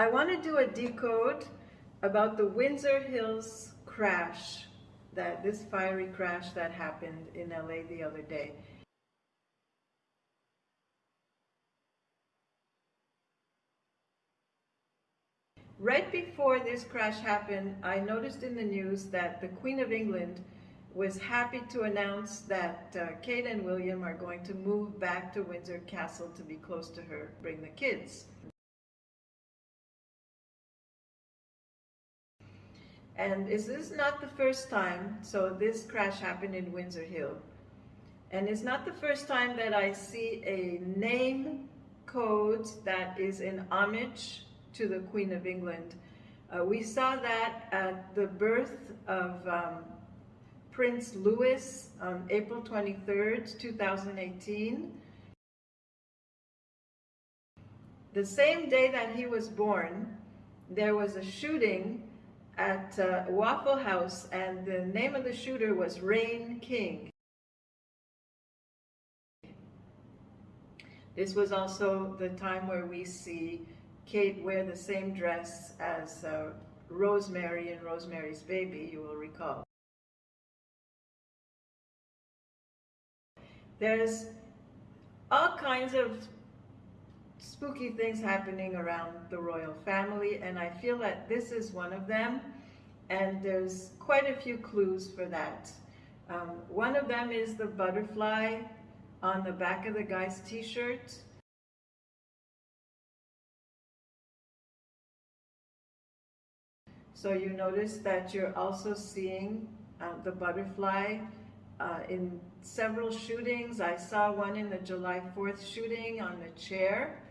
I want to do a decode about the Windsor Hills crash, that this fiery crash that happened in LA the other day. Right before this crash happened, I noticed in the news that the Queen of England was happy to announce that uh, Kate and William are going to move back to Windsor Castle to be close to her, bring the kids. And this is not the first time, so this crash happened in Windsor Hill. And it's not the first time that I see a name code that is in homage to the Queen of England. Uh, we saw that at the birth of um, Prince Louis on April 23rd, 2018. The same day that he was born, there was a shooting at uh, Waffle House, and the name of the shooter was Rain King. This was also the time where we see Kate wear the same dress as uh, Rosemary in Rosemary's Baby, you will recall. There's all kinds of spooky things happening around the royal family, and I feel that this is one of them, and there's quite a few clues for that. Um, one of them is the butterfly on the back of the guy's t-shirt. So you notice that you're also seeing uh, the butterfly uh, in several shootings. I saw one in the July 4th shooting on the chair.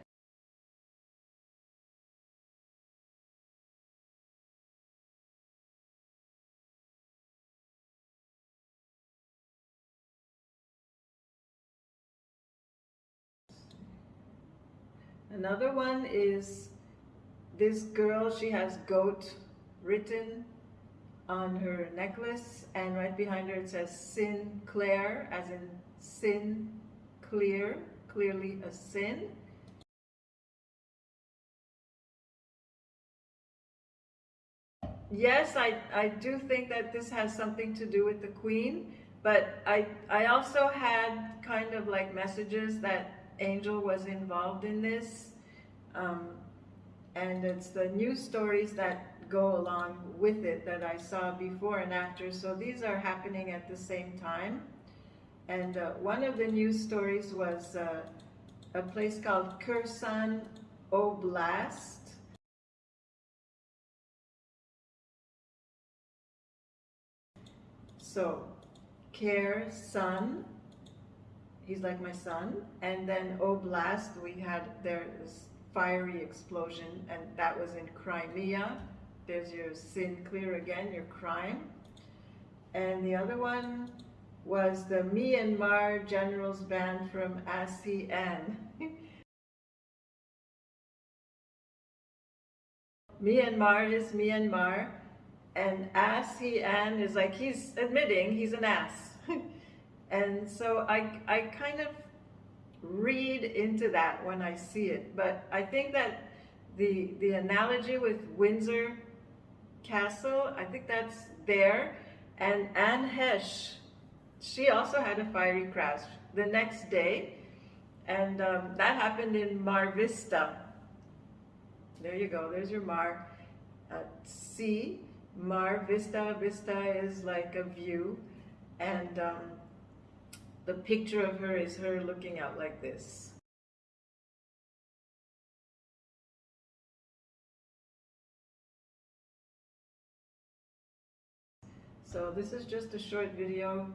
Another one is this girl, she has goat written on her necklace and right behind her it says sin Sinclair as in sin clear, clearly a sin. Yes, I, I do think that this has something to do with the queen, but I, I also had kind of like messages that Angel was involved in this. Um, and it's the news stories that go along with it that I saw before and after. So these are happening at the same time. And uh, one of the news stories was uh, a place called Kherson Oblast. So, Kherson he's like my son. And then oh, Oblast, we had this fiery explosion, and that was in Crimea. There's your sin clear again, your crime. And the other one was the Myanmar Generals Banned from ASEAN. Myanmar is Myanmar, and ASEAN is like he's admitting he's an ass. And so I, I kind of read into that when I see it. But I think that the, the analogy with Windsor Castle, I think that's there. And Anne Heche, she also had a fiery crash the next day. And um, that happened in Mar Vista. There you go, there's your Mar. Uh, sea, Mar Vista, Vista is like a view. And um, the picture of her is her looking out like this. So this is just a short video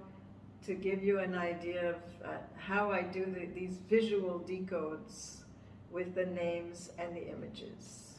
to give you an idea of uh, how I do the, these visual decodes with the names and the images.